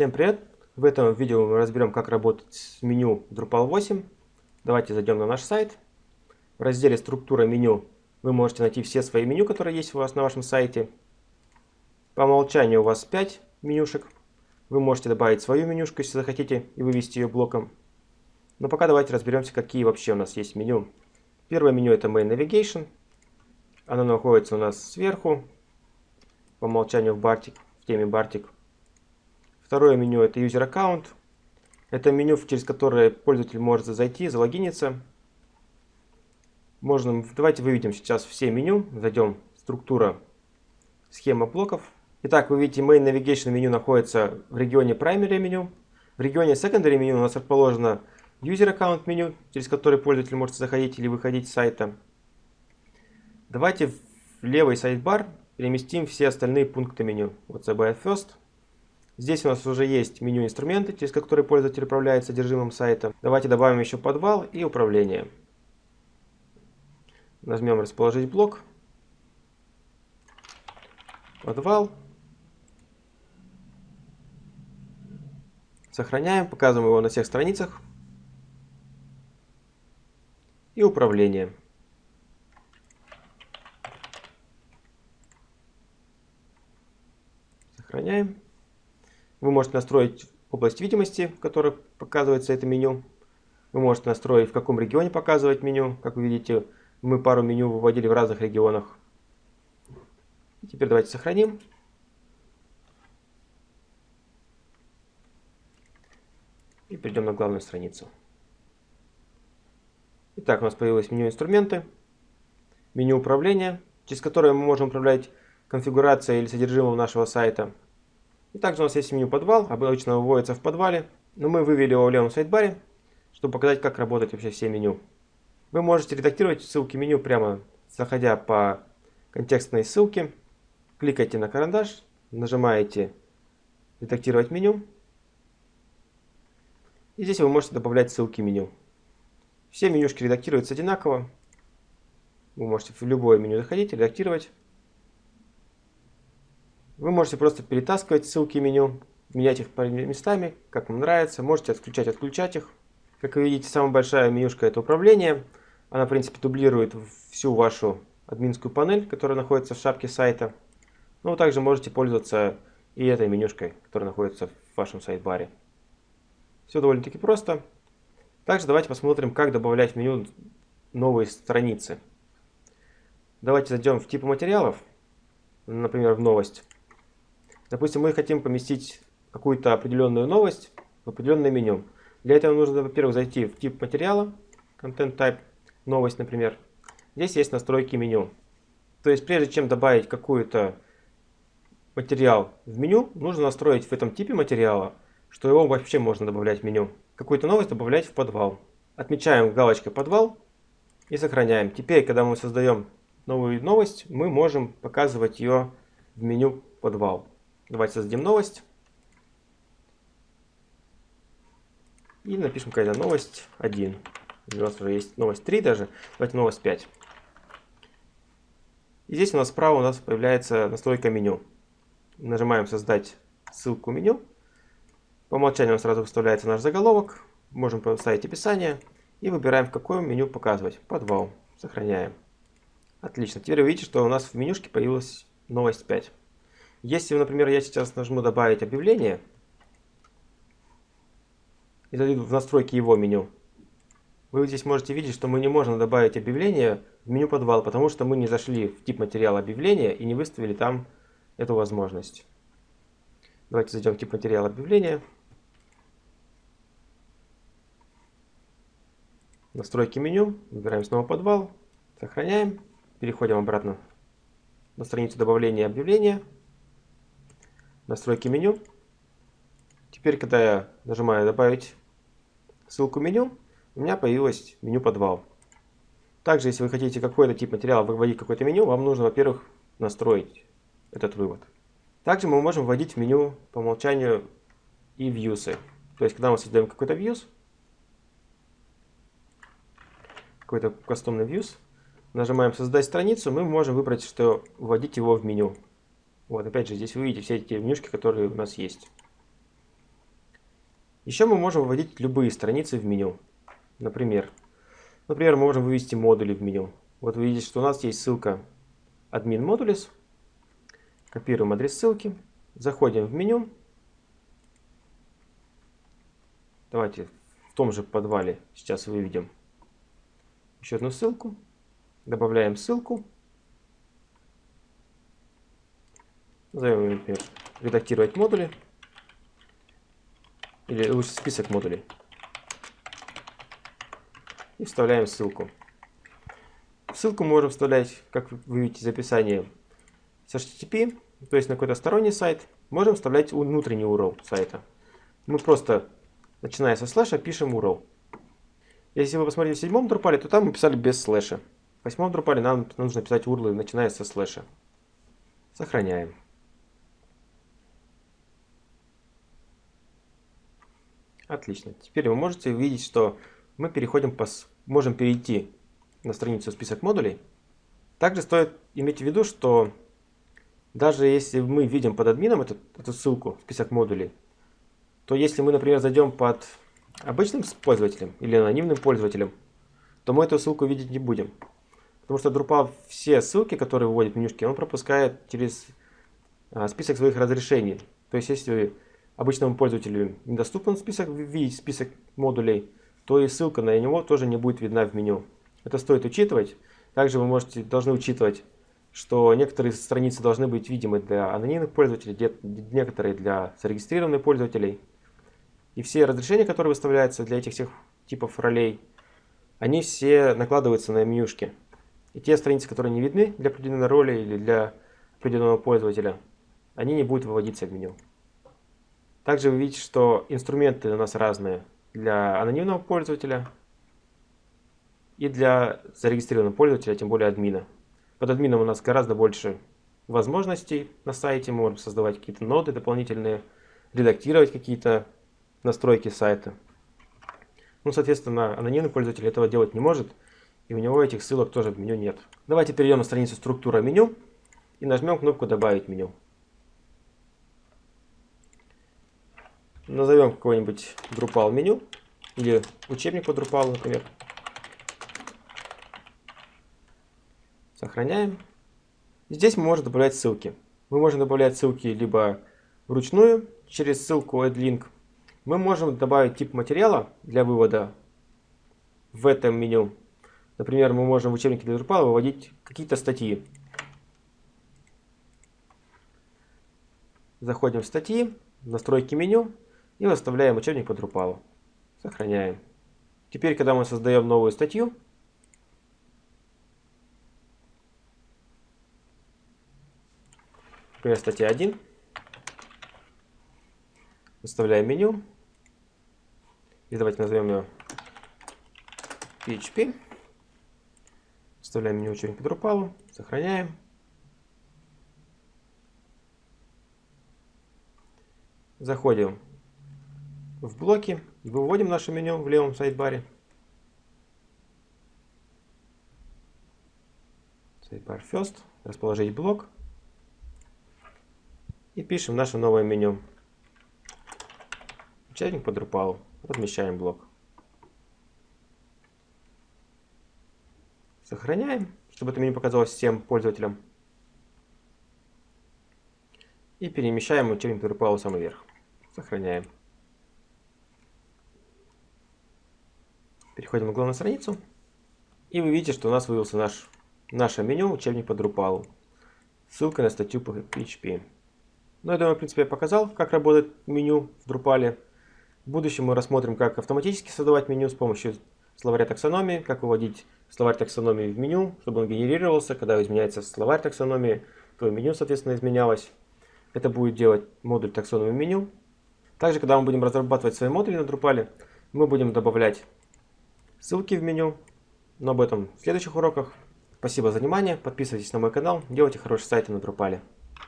Всем привет! В этом видео мы разберем, как работать с меню Drupal 8. Давайте зайдем на наш сайт. В разделе «Структура меню» вы можете найти все свои меню, которые есть у вас на вашем сайте. По умолчанию у вас 5 менюшек. Вы можете добавить свою менюшку, если захотите, и вывести ее блоком. Но пока давайте разберемся, какие вообще у нас есть меню. Первое меню это Main Navigation. Оно находится у нас сверху, по умолчанию в, Bartik, в теме Bartik. Второе меню это User Account. Это меню, через которое пользователь может зайти, залогиниться. Можно, давайте выведем сейчас все меню. Зайдем структура, схема блоков. Итак, вы видите, Main Navigation меню находится в регионе Primary меню. В регионе Secondary меню у нас расположено User Account меню, через которое пользователь может заходить или выходить с сайта. Давайте в левый сайдбар переместим все остальные пункты меню. Вот CBI First. Здесь у нас уже есть меню инструменты, через которые пользователь управляет содержимым сайта. Давайте добавим еще подвал и управление. Нажмем расположить блок. Подвал. Сохраняем, показываем его на всех страницах. И управление. Сохраняем. Вы можете настроить область видимости, в которой показывается это меню. Вы можете настроить, в каком регионе показывать меню. Как вы видите, мы пару меню выводили в разных регионах. Теперь давайте сохраним. И перейдем на главную страницу. Итак, у нас появилось меню инструменты, меню управления, через которое мы можем управлять конфигурацией или содержимым нашего сайта. И также у нас есть меню подвал, обычно выводится в подвале, но мы вывели его в левом сайдбаре, чтобы показать, как работать вообще все меню. Вы можете редактировать ссылки меню прямо заходя по контекстной ссылке, кликайте на карандаш, нажимаете редактировать меню, и здесь вы можете добавлять ссылки меню. Все менюшки редактируются одинаково. Вы можете в любое меню заходить, редактировать. Вы можете просто перетаскивать ссылки меню, менять их местами, как вам нравится. Можете отключать, отключать их. Как вы видите, самая большая менюшка это управление. Она, в принципе, дублирует всю вашу админскую панель, которая находится в шапке сайта. Но вы также можете пользоваться и этой менюшкой, которая находится в вашем сайт-баре. Все довольно-таки просто. Также давайте посмотрим, как добавлять в меню новые страницы. Давайте зайдем в типы материалов, например, в новость. Допустим, мы хотим поместить какую-то определенную новость в определенное меню. Для этого нужно, во-первых, зайти в тип материала, Content Type, новость, например. Здесь есть настройки меню. То есть, прежде чем добавить какую-то материал в меню, нужно настроить в этом типе материала, что его вообще можно добавлять в меню. Какую-то новость добавлять в подвал. Отмечаем галочкой подвал и сохраняем. Теперь, когда мы создаем новую новость, мы можем показывать ее в меню подвал. Давайте создадим новость. И напишем какая-то новость 1. У нас уже есть новость 3 даже. Давайте новость 5. И здесь у нас справа у нас появляется настройка меню. Нажимаем создать ссылку меню. По умолчанию сразу выставляется наш заголовок. Можем поставить описание. И выбираем, в какое меню показывать. Подвал. Сохраняем. Отлично. Теперь вы видите, что у нас в менюшке появилась новость 5. Если, например, я сейчас нажму «Добавить объявление» и зайду в настройки его меню, вы здесь можете видеть, что мы не можем добавить объявление в меню подвал, потому что мы не зашли в тип материала объявления и не выставили там эту возможность. Давайте зайдем в тип материала объявления. Настройки меню, выбираем снова подвал, сохраняем, переходим обратно на страницу добавления объявления настройки меню. Теперь, когда я нажимаю добавить ссылку меню, у меня появилось меню подвал. Также, если вы хотите какой-то тип материала выводить какое-то меню, вам нужно, во-первых, настроить этот вывод. Также мы можем вводить в меню по умолчанию и вьюсы. То есть, когда мы создаем какой-то views, какой-то кастомный views, нажимаем создать страницу, мы можем выбрать, что вводить его в меню. Вот, опять же, здесь вы видите все эти менюшки, которые у нас есть. Еще мы можем выводить любые страницы в меню. Например, например, мы можем вывести модули в меню. Вот вы видите, что у нас есть ссылка admin modules. Копируем адрес ссылки. Заходим в меню. Давайте в том же подвале сейчас выведем еще одну ссылку. Добавляем ссылку. Ее, например, редактировать модули. Или лучше список модулей. И вставляем ссылку. Ссылку мы можем вставлять, как вы видите из описания, с HTTP, то есть на какой-то сторонний сайт. Можем вставлять внутренний URL сайта. Мы просто, начиная со слэша, пишем URL. Если вы посмотрите в седьмом Drupal, то там мы писали без слэша. В восьмом Drupal нам нужно писать URL, начиная со слэша. Сохраняем. Отлично. Теперь вы можете увидеть, что мы переходим по, можем перейти на страницу список модулей. Также стоит иметь в виду, что даже если мы видим под админом эту, эту ссылку, список модулей, то если мы, например, зайдем под обычным пользователем или анонимным пользователем, то мы эту ссылку видеть не будем. Потому что Drupal все ссылки, которые выводит в менюшки, он пропускает через а, список своих разрешений. То есть если обычному пользователю недоступен список, видеть список модулей, то и ссылка на него тоже не будет видна в меню. Это стоит учитывать. Также вы можете, должны учитывать, что некоторые страницы должны быть видимы для анонимных пользователей, некоторые для зарегистрированных пользователей. И все разрешения, которые выставляются для этих всех типов ролей, они все накладываются на менюшки. И те страницы, которые не видны для определенной роли или для определенного пользователя, они не будут выводиться в меню. Также вы видите, что инструменты у нас разные для анонимного пользователя и для зарегистрированного пользователя, тем более админа. Под админом у нас гораздо больше возможностей на сайте. Мы можем создавать какие-то ноды дополнительные, редактировать какие-то настройки сайта. Ну, соответственно, анонимный пользователь этого делать не может, и у него этих ссылок тоже в меню нет. Давайте перейдем на страницу «Структура меню» и нажмем кнопку «Добавить меню». Назовем какой-нибудь Drupal меню или учебник по Drupal, например. Сохраняем. Здесь мы можем добавлять ссылки. Мы можем добавлять ссылки либо вручную через ссылку AddLink. Мы можем добавить тип материала для вывода в этом меню. Например, мы можем в учебнике для Drupal выводить какие-то статьи. Заходим в статьи, настройки меню и выставляем учебник по Drupal. Сохраняем. Теперь, когда мы создаем новую статью, например, статья 1, выставляем меню, и давайте назовем ее PHP, вставляем меню учебник по Drupal, сохраняем. Заходим в блоки, выводим наше меню в левом сайдбаре. Sidebar First, расположить блок. И пишем наше новое меню. Учебник по Drupal. Размещаем блок. Сохраняем, чтобы это меню показалось всем пользователям. И перемещаем учебник Drupal в самый верх. Сохраняем. Переходим на главную страницу. И вы видите, что у нас вывелся наш, наше меню учебник по Drupal. Ссылка на статью по PHP. Ну, я думаю, в принципе, я показал, как работает меню в Drupal. В будущем мы рассмотрим, как автоматически создавать меню с помощью словаря таксономии, как выводить словарь таксономии в меню, чтобы он генерировался. Когда изменяется словарь таксономии, то меню, соответственно, изменялось. Это будет делать модуль таксономии меню. Также, когда мы будем разрабатывать свои модули на Drupal, мы будем добавлять ссылки в меню. Но об этом в следующих уроках. Спасибо за внимание, подписывайтесь на мой канал, делайте хорошие сайты на Drupal.